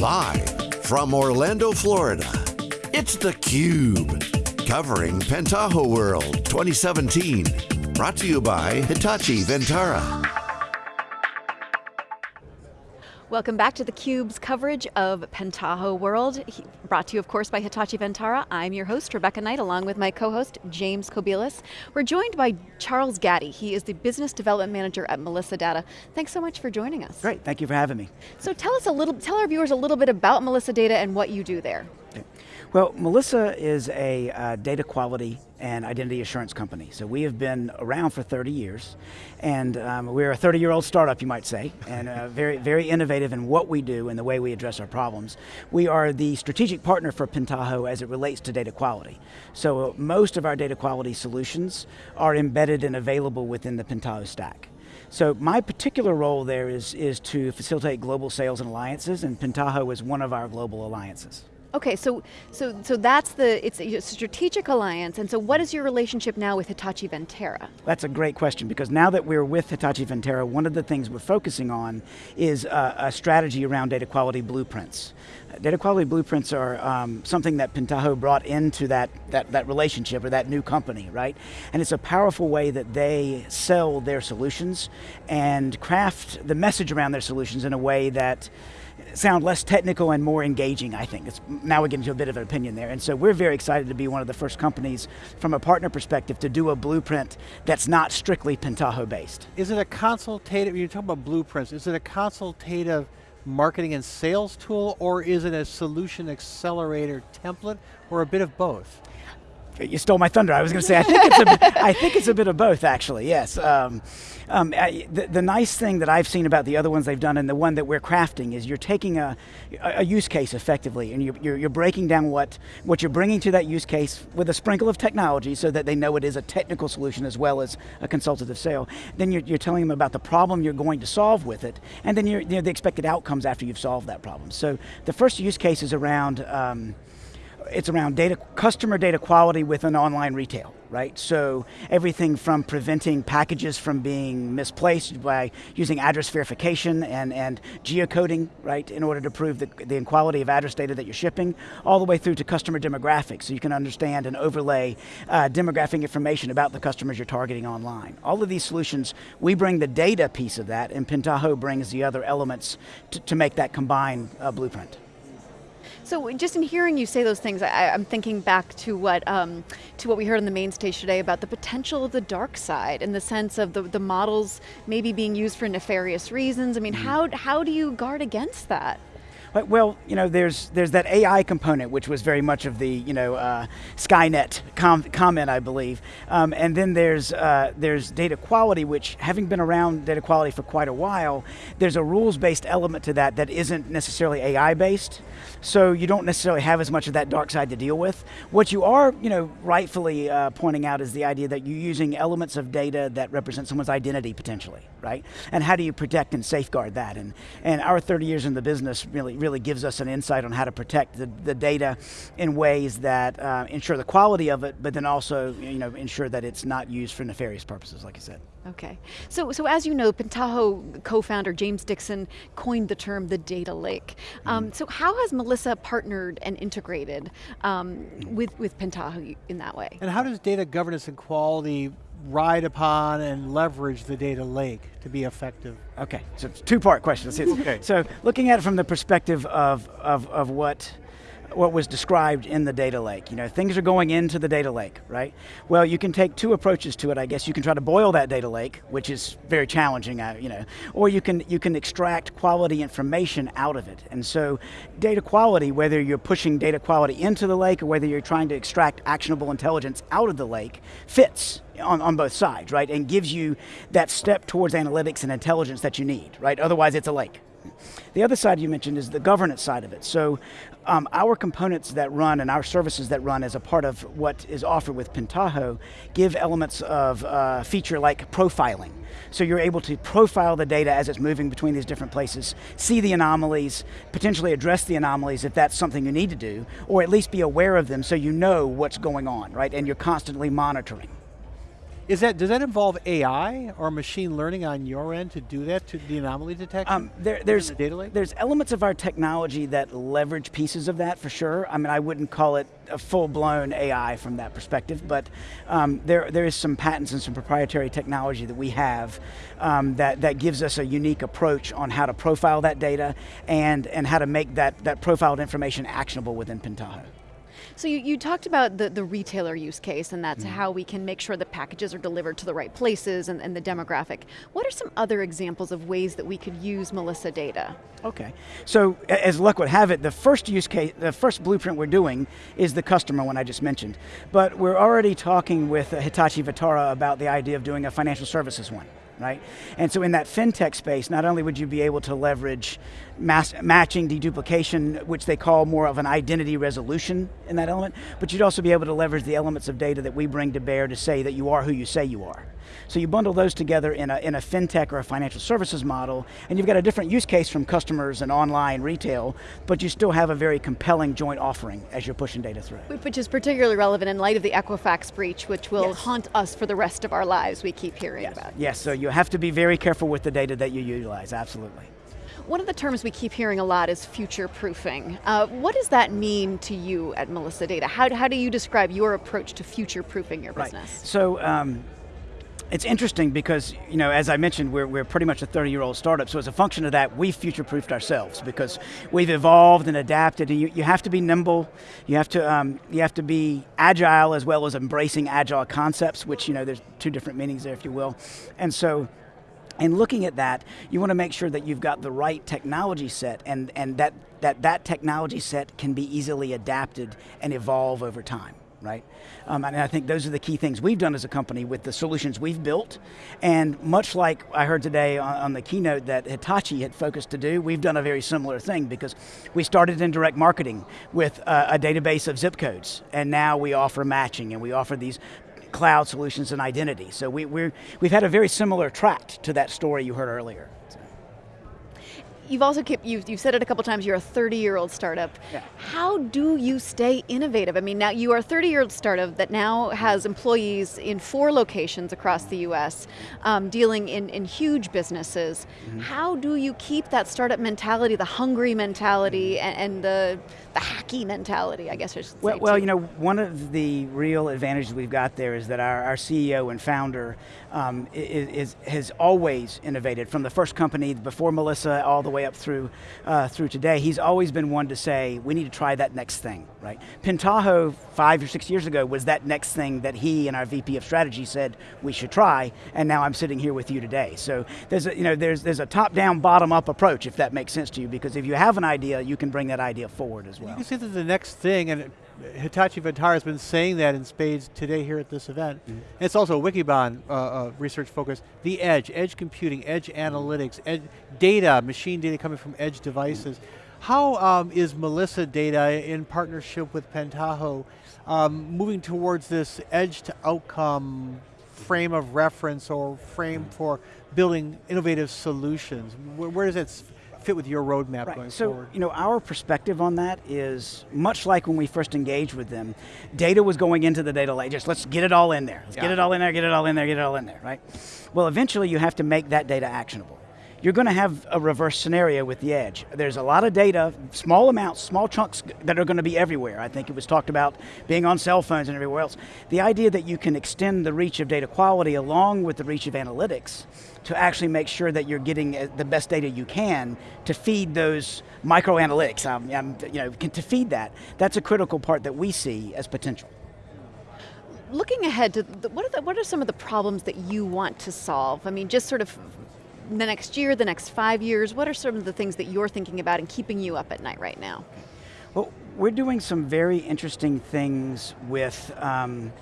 Live from Orlando, Florida, it's theCUBE. Covering Pentaho World 2017. Brought to you by Hitachi Vantara. Welcome back to theCUBE's coverage of Pentaho World, brought to you of course by Hitachi Vantara. I'm your host, Rebecca Knight, along with my co-host, James Kobielus. We're joined by Charles Gaddy. He is the Business Development Manager at Melissa Data. Thanks so much for joining us. Great, thank you for having me. So tell us a little, tell our viewers a little bit about Melissa Data and what you do there. Well, Melissa is a uh, data quality and identity assurance company. So we have been around for 30 years, and um, we're a 30-year-old startup, you might say, and uh, very, very innovative in what we do and the way we address our problems. We are the strategic partner for Pentaho as it relates to data quality. So most of our data quality solutions are embedded and available within the Pentaho stack. So my particular role there is, is to facilitate global sales and alliances, and Pentaho is one of our global alliances. Okay, so so so that's the it's a strategic alliance, and so what is your relationship now with Hitachi Vantara? That's a great question because now that we're with Hitachi Vantara, one of the things we're focusing on is a strategy around data quality blueprints. Data quality blueprints are um, something that Pentaho brought into that, that, that relationship or that new company, right? And it's a powerful way that they sell their solutions and craft the message around their solutions in a way that sound less technical and more engaging, I think. It's, now we get into a bit of an opinion there. And so we're very excited to be one of the first companies from a partner perspective to do a blueprint that's not strictly Pentaho based. Is it a consultative, you talk about blueprints, is it a consultative marketing and sales tool or is it a solution accelerator template or a bit of both? You stole my thunder. I was going to say, I think it's a bit, I think it's a bit of both, actually. Yes. Um, um, I, the, the, nice thing that I've seen about the other ones they've done, and the one that we're crafting, is you're taking a, a use case effectively, and you're, you're, you're, breaking down what what you're bringing to that use case with a sprinkle of technology, so that they know it is a technical solution as well as a consultative sale. Then you're, you're telling them about the problem you're going to solve with it, and then you're, you know, the expected outcomes after you've solved that problem. So the first use case is around. Um, it's around data, customer data quality within an online retail, right? So everything from preventing packages from being misplaced by using address verification and, and geocoding, right, in order to prove the, the quality of address data that you're shipping, all the way through to customer demographics, so you can understand and overlay uh, demographic information about the customers you're targeting online. All of these solutions, we bring the data piece of that, and Pentaho brings the other elements to, to make that combined uh, blueprint. So just in hearing you say those things, I, am thinking back to what um, to what we heard on the main stage today about the potential of the dark side in the sense of the, the models maybe being used for nefarious reasons. I mean, mm. how, how do you guard against that? Well, you know, there's there's that AI component, which was very much of the you know uh, Skynet com comment, I believe, um, and then there's uh, there's data quality, which having been around data quality for quite a while, there's a rules-based element to that that isn't necessarily AI-based, so you don't necessarily have as much of that dark side to deal with. What you are, you know, rightfully uh, pointing out is the idea that you're using elements of data that represent someone's identity potentially, right? And how do you protect and safeguard that? And and our 30 years in the business really really gives us an insight on how to protect the, the data in ways that uh, ensure the quality of it, but then also you know, ensure that it's not used for nefarious purposes, like you said. Okay, so, so as you know, Pentaho co-founder James Dixon coined the term the data lake. Um, mm. So how has Melissa partnered and integrated um, with, with Pentaho in that way? And how does data governance and quality ride upon and leverage the data lake to be effective? Okay, so two-part question. okay. So looking at it from the perspective of, of, of what what was described in the data lake. You know, things are going into the data lake, right? Well, you can take two approaches to it, I guess. You can try to boil that data lake, which is very challenging, you know, or you can, you can extract quality information out of it. And so data quality, whether you're pushing data quality into the lake or whether you're trying to extract actionable intelligence out of the lake, fits on, on both sides, right? And gives you that step towards analytics and intelligence that you need, right? Otherwise it's a lake. The other side you mentioned is the governance side of it. So um, our components that run and our services that run as a part of what is offered with Pentaho give elements of uh, feature like profiling. So you're able to profile the data as it's moving between these different places, see the anomalies, potentially address the anomalies if that's something you need to do, or at least be aware of them so you know what's going on, right? And you're constantly monitoring. Is that does that involve AI or machine learning on your end to do that to the anomaly detection? Um, there, there's the there's elements of our technology that leverage pieces of that for sure. I mean, I wouldn't call it a full-blown AI from that perspective, but um, there there is some patents and some proprietary technology that we have um, that that gives us a unique approach on how to profile that data and and how to make that that profiled information actionable within Pentaho. So you, you talked about the, the retailer use case and that's how we can make sure that packages are delivered to the right places and, and the demographic. What are some other examples of ways that we could use Melissa data? Okay, so as luck would have it, the first use case, the first blueprint we're doing is the customer one I just mentioned. But we're already talking with uh, Hitachi Vantara about the idea of doing a financial services one, right? And so in that fintech space, not only would you be able to leverage mass, matching deduplication, which they call more of an identity resolution in that element, but you'd also be able to leverage the elements of data that we bring to bear to say that you are who you say you are. So you bundle those together in a, in a fintech or a financial services model, and you've got a different use case from customers and online retail, but you still have a very compelling joint offering as you're pushing data through. Which is particularly relevant in light of the Equifax breach, which will Yes. haunt us for the rest of our lives, we keep hearing about. Yes, so you have to be very careful with the data that you utilize, absolutely. One of the terms we keep hearing a lot is future proofing. Uh, what does that mean to you at Melissa Data? How, how do you describe your approach to future proofing your business? Right. So um, it's interesting because, you know, as I mentioned, we're, we're pretty much a 30 year old startup. So as a function of that, we've future proofed ourselves because we've evolved and adapted. And you, you have to be nimble. You have to, um, you have to be agile as well as embracing agile concepts, which, you know, there's two different meanings there, if you will. And so, in looking at that, you want to make sure that you've got the right technology set and, and that, that that technology set can be easily adapted and evolve over time, right? Um, and I think those are the key things we've done as a company with the solutions we've built. And much like I heard today on, on the keynote that Hitachi had focused to do, we've done a very similar thing because we started in direct marketing with uh, a database of zip codes, and now we offer matching and we offer these cloud solutions and identity. So we, we're, we've had a very similar tract to that story you heard earlier. You've also kept, you've, you've said it a couple times, you're a 30 year old startup. Yeah. How do you stay innovative? I mean, now you are a 30 year old startup that now has employees in four locations across the US, um, dealing in, in huge businesses. Mm-hmm. How do you keep that startup mentality, the hungry mentality, and, and the, the hacky mentality, I guess I should well, say? well, too? you know, one of the real advantages we've got there is that our, our CEO and founder um, is, is, has always innovated from the first company before Melissa all the way up through, uh, through today. He's always been one to say, we need to try that next thing, right? Pentaho, five or six years ago, was that next thing that he and our VP of strategy said we should try, and now I'm sitting here with you today. So there's a, you know, there's, there's a top-down, bottom-up approach, if that makes sense to you, because if you have an idea, you can bring that idea forward as well. You can see that the next thing, and Hitachi Vantara has been saying that in spades today here at this event. Mm-hmm. It's also a Wikibon uh, uh, research focus. The edge, edge computing, edge analytics, edge data, machine data coming from edge devices. How um, is Melissa Data in partnership with Pentaho um, moving towards this edge to outcome frame of reference or frame Mm-hmm. for building innovative solutions? Where, where does that fit with your roadmap going So, forward? you know, our perspective on that is much like when we first engaged with them. Data was going into the data lake. Just let's get it all in there. Let's get it all in there. Get it all in there. Get it all in there. Right. Well, eventually, you have to make that data actionable. You're going to have a reverse scenario with the edge. There's a lot of data, small amounts, small chunks that are going to be everywhere. I think it was talked about being on cell phones and everywhere else. The idea that you can extend the reach of data quality along with the reach of analytics to actually make sure that you're getting uh, the best data you can to feed those micro analytics, um, um, you know, to feed that. That's a critical part that we see as potential. looking ahead to the, what are the, what are some of the problems that you want to solve? I mean, just sort of the next year, the next five years. What are some of the things that you're thinking about and keeping you up at night right now? Well, we're doing some very interesting things with um,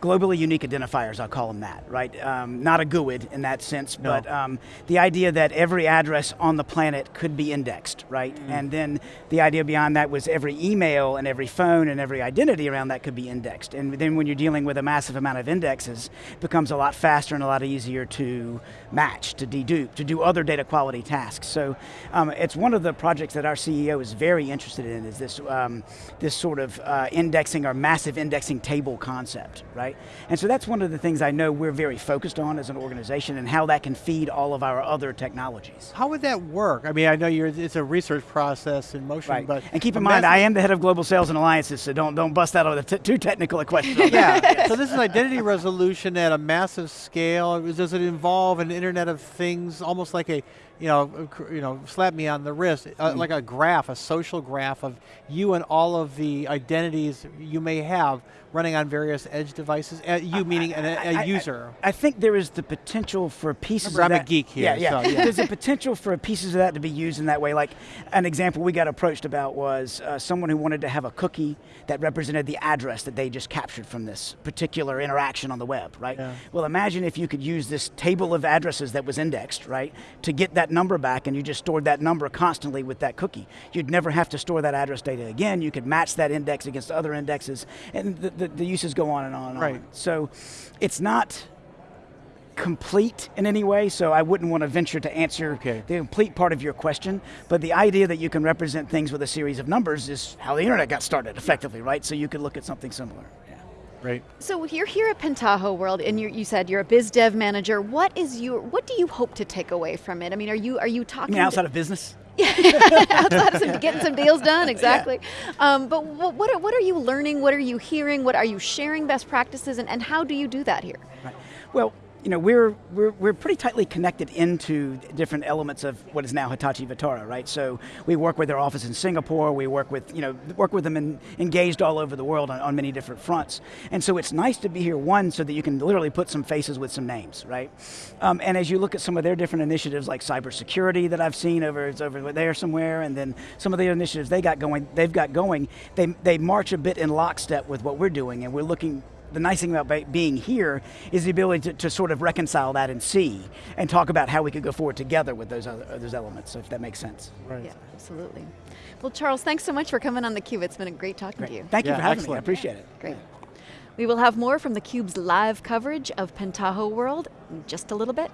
globally unique identifiers, I'll call them that, right? Um, not a GUID in that sense, No. but um, the idea that every address on the planet could be indexed, right? And then the idea beyond that was every email and every phone and every identity around that could be indexed. And then when you're dealing with a massive amount of indexes, it becomes a lot faster and a lot easier to match, to dedupe, to do other data quality tasks. So um, it's one of the projects that our CEO is very interested in is this, um, this sort of uh, indexing or massive indexing table concept, right? Right? And so that's one of the things I know we're very focused on as an organization and how that can feed all of our other technologies. How would that work? I mean, I know you're, it's a research process in motion, Right. but and keep in mind, I am the head of global sales and alliances, so don't don't bust that over the t- too technical a question. yeah. so this is identity resolution at a massive scale. Does it involve an Internet of Things, almost like a, you know, you know, slap me on the wrist, uh, like a graph, a social graph of you and all of the identities you may have running on various edge devices. Uh, you meaning an, a I- I- user. I think there is the potential for pieces Remember, of I'm a geek here, Yeah, yeah. so, yeah. There's a potential for pieces of that to be used in that way. Like an example we got approached about was uh, someone who wanted to have a cookie that represented the address that they just captured from this particular interaction on the web, right? Yeah. Well, imagine if you could use this table of addresses that was indexed, right, to get that number back, and you just stored that number constantly with that cookie. You'd never have to store that address data again. You could match that index against other indexes, and the, the, the uses go on and on and Right. on. So, it's not complete in any way, so I wouldn't want to venture to answer Okay. the complete part of your question. But the idea that you can represent things with a series of numbers is how the internet got started, effectively, right? So you could look at something similar. Yeah. Right. So you're here at Pentaho World, and you're, you said you're a biz dev manager. What is your What do you hope to take away from it? I mean, are you are you I talking mean, outside of business. outside of some, getting some deals done? Exactly. Um, but what what are, what are you learning? What are you hearing? What are you sharing best practices? And, and how do you do that here? Right. Well, you know, we're, we're, we're pretty tightly connected into different elements of what is now Hitachi Vantara, right? So we work with their office in Singapore, we work with, you know, work with them and engaged all over the world on, on many different fronts. And so it's nice to be here, one, so that you can literally put some faces with some names, right? Um, and as you look at some of their different initiatives like cybersecurity that I've seen over, it's over there somewhere, and then some of the initiatives they got going, they've got going, they, they march a bit in lockstep with what we're doing, and we're looking the nice thing about being here is the ability to, to sort of reconcile that and see and talk about how we could go forward together with those other those elements, if that makes sense. Right. Yeah, absolutely. Well, Charles, thanks so much for coming on theCUBE. It's been a great talking to you. Thank you for having me. I excellent. appreciate it. Great. We will have more from theCUBE's live coverage of Pentaho World in just a little bit.